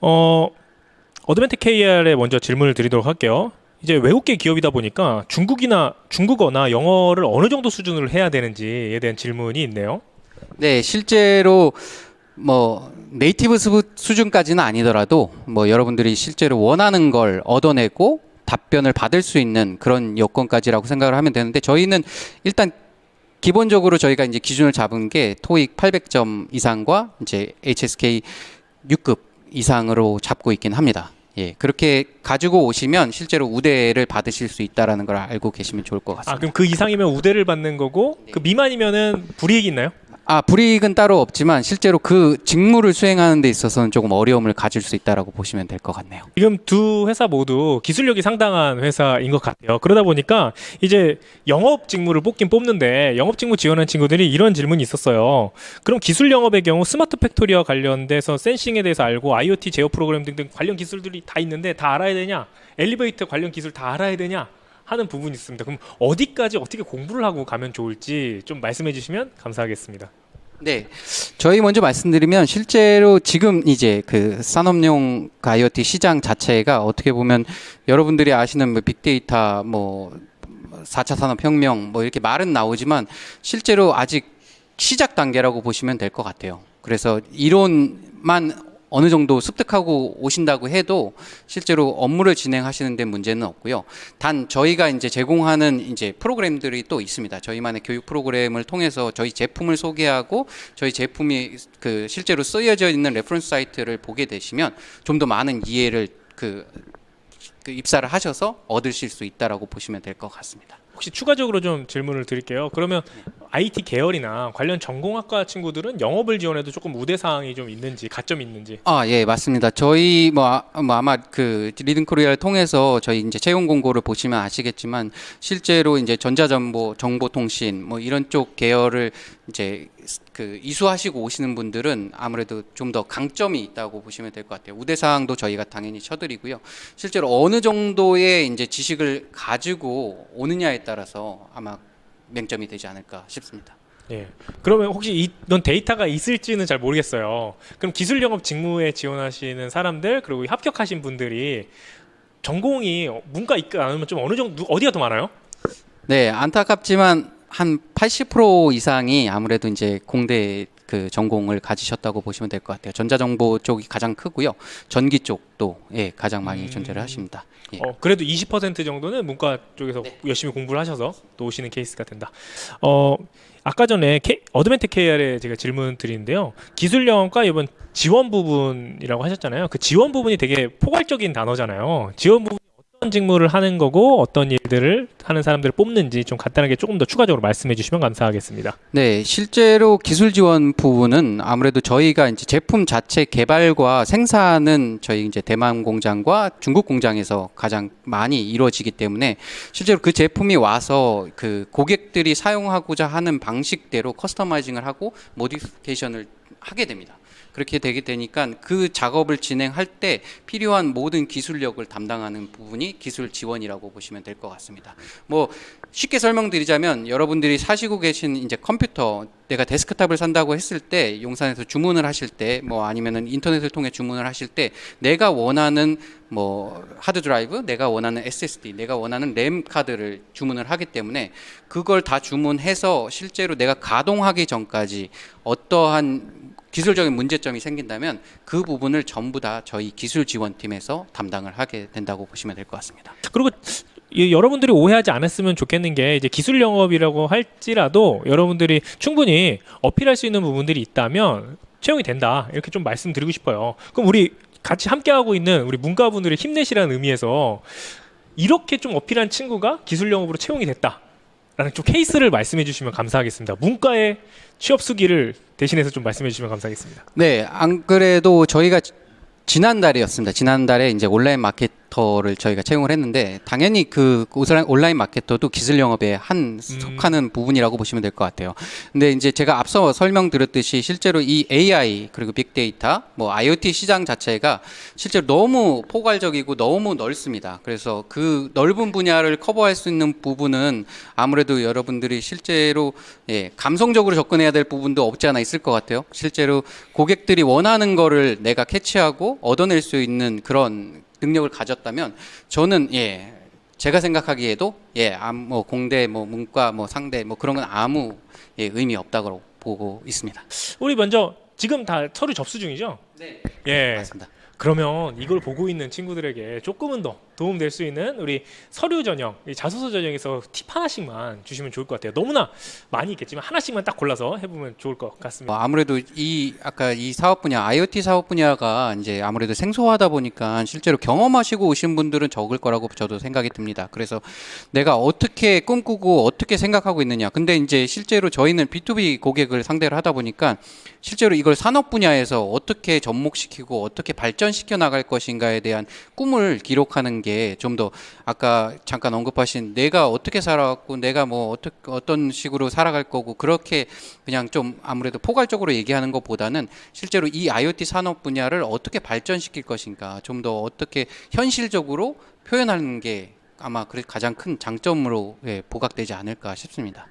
어, Advantech KR에 먼저 질문을 드리도록 할게요. 이제 외국계 기업이다 보니까 중국이나 중국어나 영어를 어느 정도 수준으로 해야 되는지에 대한 질문이 있네요. 네, 실제로 뭐 native 수- 수준까지는 아니더라도 뭐 여러분들이 실제로 원하는 걸 얻어내고 답변을 받을 수 있는 그런 여건까지라고 생각을 하면 되는데 저희는 일단 기본적으로 저희가 이제 기준을 잡은 게 토익 800점 이상과 이제 HSK 6급 이상으로 잡고 있긴 합니다. 예, 그렇게 가지고 오시면 실제로 우대를 받으실 수 있다라는 걸 알고 계시면 좋을 것 아, 같습니다. 그럼 그 이상이면 우대를 받는 거고 그 미만이면은 불이익이 있나요? 아, 불이익은 따로 없지만 실제로 그 직무를 수행하는 데 있어서는 조금 어려움을 가질 수 있다라고 보시면 될 것 같네요. 지금 두 회사 모두 기술력이 상당한 회사인 것 같아요. 그러다 보니까 이제 영업 직무를 뽑긴 뽑는데 영업 직무 지원한 친구들이 이런 질문이 있었어요. 그럼 기술 영업의 경우 smart factory와 관련돼서 sensing에 대해서 알고 IoT 제어 프로그램 등등 관련 기술들이 다 있는데 다 알아야 되냐? 엘리베이터 관련 기술 다 알아야 되냐? 하는 부분이 있습니다. 그럼 어디까지 어떻게 공부를 하고 가면 좋을지 좀 말씀해 주시면 감사하겠습니다. 네. 저희 먼저 말씀드리면 실제로 지금 이제 그 산업용 그 IoT 시장 자체가 어떻게 보면 여러분들이 아시는 뭐 빅데이터 뭐 4차 산업혁명 뭐 이렇게 말은 나오지만 실제로 아직 시작 단계라고 보시면 될 것 같아요. 그래서 이론만 어느 정도 습득하고 오신다고 해도 실제로 업무를 진행하시는 데 문제는 없고요. 단 저희가 이제 제공하는 이제 프로그램들이 또 있습니다. 저희만의 교육 프로그램을 통해서 저희 제품을 소개하고 저희 제품이 그 실제로 쓰여져 있는 reference site를 보게 되시면 좀 더 많은 이해를 그, 그 입사를 하셔서 얻으실 수 있다라고 보시면 될 것 같습니다. 혹시 추가적으로 좀 질문을 드릴게요. 그러면 IT 계열이나 관련 전공학과 친구들은 영업을 지원해도 조금 우대 사항이 좀 있는지 가점이 있는지. 아, 예, 맞습니다. 저희 뭐, 아, 뭐 아마 그 리든 코리아를 통해서 저희 이제 채용 공고를 보시면 아시겠지만 실제로 이제 전자정보, 정보통신 뭐 이런 쪽 계열을 이제 그 이수하시고 오시는 분들은 아무래도 좀 더 강점이 있다고 보시면 될 것 같아요. 우대 사항도 저희가 당연히 쳐드리고요. 실제로 어느 정도의 이제 지식을 가지고 오느냐에 따라서 아마 맹점이 되지 않을까 싶습니다. 예. 그러면 혹시 이런 데이터가 있을지는 잘 모르겠어요. 그럼 기술 영업 직무에 지원하시는 사람들 그리고 합격하신 분들이 전공이 문과 이과 아니면 좀 어느 정도 어디가 더 많아요? 네, 안타깝지만 한 80% 이상이 아무래도 이제 공대 그 전공을 가지셨다고 보시면 될 것 같아요. 전자정보 쪽이 가장 크고요. 전기 쪽도 예, 가장 많이 음. 존재를 하십니다. 예. 어, 그래도 20% 정도는 문과 쪽에서 열심히 공부를 하셔서 또 오시는 케이스가 된다. 어, 아까 전에 K, 어드밴텍 KR에 제가 질문 드리는데요. 기술 영업과 이번 지원 부분이라고 하셨잖아요. 그 지원 부분이 되게 포괄적인 단어잖아요. 지원 어떤 직무를 하는 거고 어떤 일들을 하는 사람들을 뽑는지 좀 간단하게 조금 더 추가적으로 말씀해 주시면 감사하겠습니다. 네, 실제로 기술 지원 부분은 아무래도 저희가 이제 제품 자체 개발과 생산은 저희 이제 대만 공장과 중국 공장에서 가장 많이 이루어지기 때문에 실제로 그 제품이 와서 그 고객들이 사용하고자 하는 방식대로 customizing을 하고 modification을 하게 됩니다. 그렇게 되게 되니까 그 작업을 진행할 때 필요한 모든 기술력을 담당하는 부분이 기술 지원이라고 보시면 될 것 같습니다. 뭐 쉽게 설명드리자면 여러분들이 사시고 계신 이제 컴퓨터 내가 데스크탑을 산다고 했을 때 용산에서 주문을 하실 때 뭐 아니면은 인터넷을 통해 주문을 하실 때 내가 원하는 뭐 하드 드라이브, 내가 원하는 SSD, 내가 원하는 램 카드를 주문을 하기 때문에 그걸 다 주문해서 실제로 내가 가동하기 전까지 어떠한 기술적인 문제점이 생긴다면 그 부분을 전부 다 저희 기술 지원팀에서 담당을 하게 된다고 보시면 될 것 같습니다. 그리고 이 여러분들이 오해하지 않았으면 좋겠는 게 이제 기술 영업이라고 할지라도 여러분들이 충분히 어필할 수 있는 부분들이 있다면 채용이 된다 이렇게 좀 말씀드리고 싶어요. 그럼 우리 같이 함께 하고 있는 우리 문과분들이 힘내시라는 의미에서 이렇게 좀 어필한 친구가 기술 영업으로 채용이 됐다 라는 좀 케이스를 말씀해 주시면 감사하겠습니다. 문과의 취업 수기를 대신해서 좀 말씀해 주시면 감사하겠습니다. 네, 안 그래도 저희가 지- 지난달이었습니다. 지난달에 이제 온라인 마켓 마케터를 저희가 채용을 했는데 당연히 그 온라인- 마케터도 기술 영업의 한 속하는 부분이라고 보시면 될 것 같아요. 근데 이제 제가 앞서 설명드렸듯이 실제로 이 AI 그리고 빅데이터, 뭐 IoT 시장 자체가 실제로 너무 포괄적이고 너무 넓습니다. 그래서 그 넓은 분야를 커버할 수 있는 부분은 아무래도 여러분들이 실제로 예, 감성적으로 접근해야 될 부분도 없지 않아 있을 것 같아요. 실제로 고객들이 원하는 거를 내가 캐치하고 얻어낼 수 있는 그런 능력을 가졌다면 저는 예 제가 생각하기에도 예, 암, 뭐 공대, 뭐 문과, 뭐 상대, 뭐 그런 건 아무 예, 의미 없다고 보고 있습니다. 우리 먼저 지금 다 서류 접수 중이죠? 네, 예. 맞습니다. 그러면 이걸 보고 있는 친구들에게 조금은 더 도움 될 수 있는 우리 서류 전형, 이 자소서 전형에서 팁 하나씩만 주시면 좋을 것 같아요. 너무나 많이 있겠지만 하나씩만 딱 골라서 해보면 좋을 것 같습니다. 뭐 아무래도 이 아까 이 사업 분야 IoT 사업 분야가 이제 아무래도 생소하다 보니까 실제로 경험하시고 오신 분들은 적을 거라고 저도 생각이 듭니다. 그래서 내가 어떻게 꿈꾸고 어떻게 생각하고 있느냐. 근데 이제 실제로 저희는 B2B 고객을 상대로 하다 보니까 실제로 이걸 산업 분야에서 어떻게 접목시키고 어떻게 발전시켜 나갈 것인가에 대한 꿈을 기록하는 게좀 더 아까 잠깐 언급하신 내가 어떻게 살아왔고 내가 뭐 어떻게 어떤 식으로 살아갈 거고 그렇게 그냥 좀 아무래도 포괄적으로 얘기하는 것보다는 실제로 이 IoT 산업 분야를 어떻게 발전시킬 것인가 좀 더 어떻게 현실적으로 표현하는 게 아마 그 가장 큰 장점으로 예, 부각되지 않을까 싶습니다.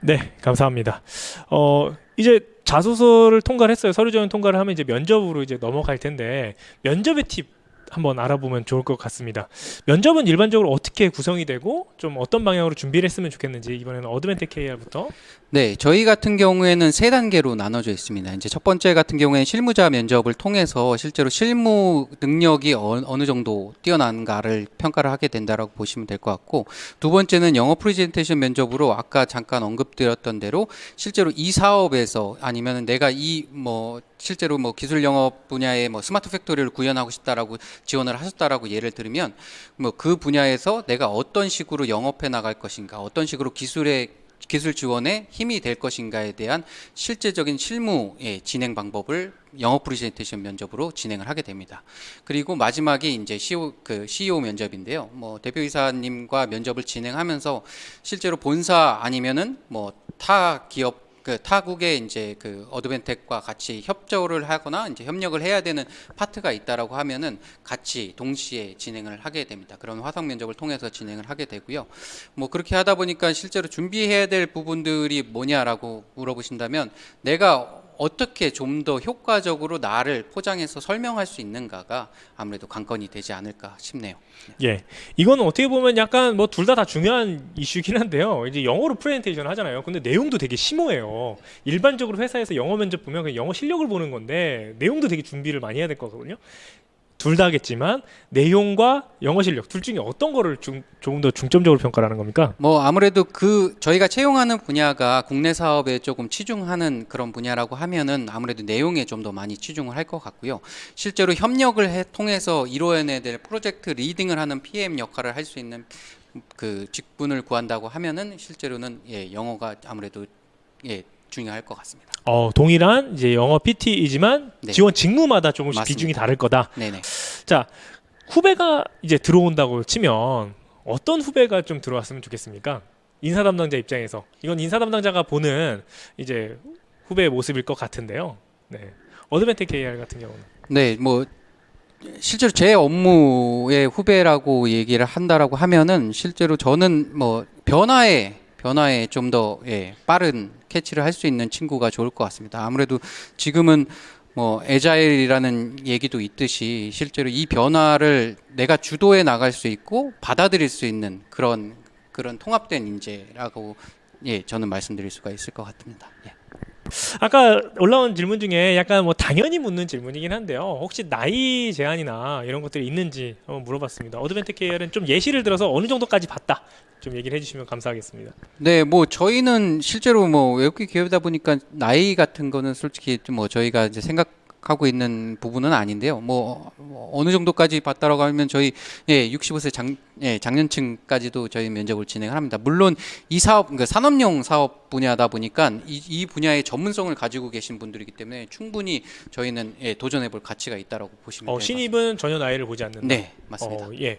네, 감사합니다. 어, 이제 자소서를 통과를 했어요. 서류 전형 통과를 하면 이제 면접으로 이제 넘어갈 텐데 면접의 팁 한번 알아보면 좋을 것 같습니다. 면접은 일반적으로 어떻게 구성이 되고 좀 어떤 방향으로 준비를 했으면 좋겠는지 이번에는 어드벤텍 KR부터 네, 저희 같은 경우에는 세 단계로 나눠져 있습니다. 이제 첫 번째 같은 경우에는 실무자 면접을 통해서 실제로 실무 능력이 어, 어느 정도 뛰어난가를 평가를 하게 된다라고 보시면 될 것 같고 두 번째는 영어 프레젠테이션 면접으로 아까 잠깐 언급드렸던 대로 실제로 이 사업에서 아니면 내가 이 뭐 실제로 뭐 기술 영업 분야에 뭐 smart factory를 구현하고 싶다라고 지원을 하셨다라고 예를 들면 뭐 그 분야에서 내가 어떤 식으로 영업해 나갈 것인가 어떤 식으로 기술의 기술 지원에 힘이 될 것인가에 대한 실제적인 실무의 진행 방법을 영어 프레젠테이션 면접으로 진행을 하게 됩니다. 그리고 마지막이 이제 CEO 그 CEO 면접인데요. 뭐 대표이사님과 면접을 진행하면서 실제로 본사 아니면은 뭐 타 기업 그 타국의 이제 그 어드벤텍과 같이 협조를 하거나 이제 협력을 해야 되는 파트가 있다라고 하면은 같이 동시에 진행을 하게 됩니다. 그런 화상 면접을 통해서 진행을 하게 되고요. 뭐 그렇게 하다 보니까 실제로 준비해야 될 부분들이 뭐냐라고 물어보신다면 내가 어떻게 좀 더 효과적으로 나를 포장해서 설명할 수 있는가가 아무래도 관건이 되지 않을까 싶네요. 예, 이거는 어떻게 보면 약간 뭐둘다다 중요한 이슈긴 한데요. 이제 영어로 프레젠테이션 하잖아요. 근데 내용도 되게 심오해요. 일반적으로 회사에서 영어 면접 보면 영어 실력을 보는 건데 내용도 되게 준비를 많이 해야 될 거거든요. 둘 다겠지만 내용과 영어 실력 둘 중에 어떤 거를 중, 조금 더 중점적으로 평가하는 겁니까? 뭐 아무래도 그 저희가 채용하는 분야가 국내 사업에 조금 치중하는 그런 분야라고 하면은 아무래도 내용에 좀 더 많이 치중을 할 것 같고요. 실제로 협력을 해, 통해서 이루어내야 될 프로젝트 리딩을 하는 PM 역할을 할 수 있는 그 직분을 구한다고 하면은 실제로는 예, 영어가 아무래도 예, 중요할 것 같습니다. 어, 동일한 이제 영어 PT이지만 네. 지원 직무마다 조금씩 맞습니다. 비중이 다를 거다. 네네. 자, 후배가 이제 들어온다고 치면 어떤 후배가 좀 들어왔으면 좋겠습니까? 인사 담당자 입장에서 이건 인사 담당자가 보는 이제 후배의 모습일 것 같은데요. 네. 어드벤텍 KR 같은 경우는 네, 뭐 실제로 제 업무의 후배라고 얘기를 한다라고 하면은 실제로 저는 뭐 변화에 변화에 좀 더 예, 빠른 캐치를 할 수 있는 친구가 좋을 것 같습니다. 아무래도 지금은 뭐 에자일이라는 얘기도 있듯이 실제로 이 변화를 내가 주도해 나갈 수 있고 받아들일 수 있는 그런 그런 통합된 인재라고 예, 저는 말씀드릴 수가 있을 것 같습니다. 예. 아까 올라온 질문 중에 약간 뭐 당연히 묻는 질문이긴 한데요. 혹시 나이 제한이나 이런 것들이 있는지 한번 물어봤습니다. 어드벤텍 KR은 좀 예시를 들어서 어느 정도까지 봤다 좀 얘기를 해주시면 감사하겠습니다. 네, 뭐 저희는 실제로 뭐 외국계 기업이다 보니까 나이 같은 거는 솔직히 좀 뭐 저희가 이제 생각 하고 있는 부분은 아닌데요. 뭐 어, 어느 정도까지 봤다라고 하면 저희 예, 65세 장, 예, 장년층까지도 저희 면접을 진행합니다. 물론 이 사업, 그러니까 산업용 사업 분야다 보니까 이, 이 분야의 전문성을 가지고 계신 분들이기 때문에 충분히 저희는 예, 도전해볼 가치가 있다라고 보시면 어, 신입은 전혀 나이를 보지 않는다. 네, 맞습니다. 어, 예.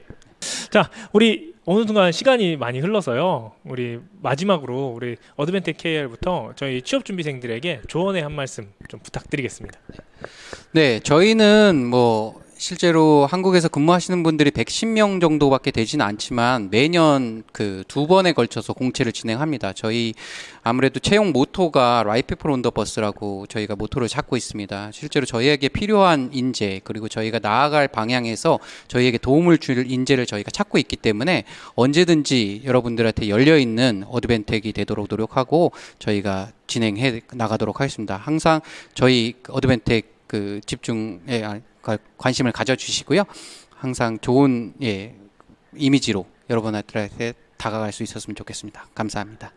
자, 우리 어느 순간 시간이 많이 흘러서요. 우리 마지막으로 우리 어드벤텍 KR부터 저희 취업 준비생들에게 조언의 한 말씀 좀 부탁드리겠습니다. 네, 저희는 뭐 실제로 한국에서 근무하시는 분들이 110명 정도밖에 되지는 않지만 매년 그 두 번에 걸쳐서 공채를 진행합니다. 저희 아무래도 채용 모토가 right people on the bus라고 저희가 모토를 잡고 있습니다. 실제로 저희에게 필요한 인재 그리고 저희가 나아갈 방향에서 저희에게 도움을 줄 인재를 저희가 찾고 있기 때문에 언제든지 여러분들한테 열려 있는 어드밴텍이 되도록 노력하고 저희가 진행해 나가도록 하겠습니다. 항상 저희 어드벤텍 그 집중에 아, 가- 관심을 가져주시고요. 항상 좋은 예, 이미지로 여러분한테 다가갈 수 있었으면 좋겠습니다. 감사합니다.